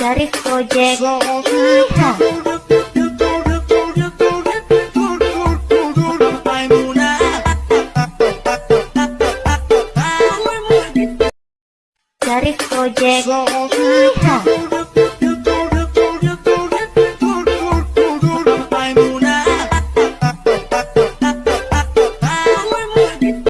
dari proyek ha. dari proyek ha.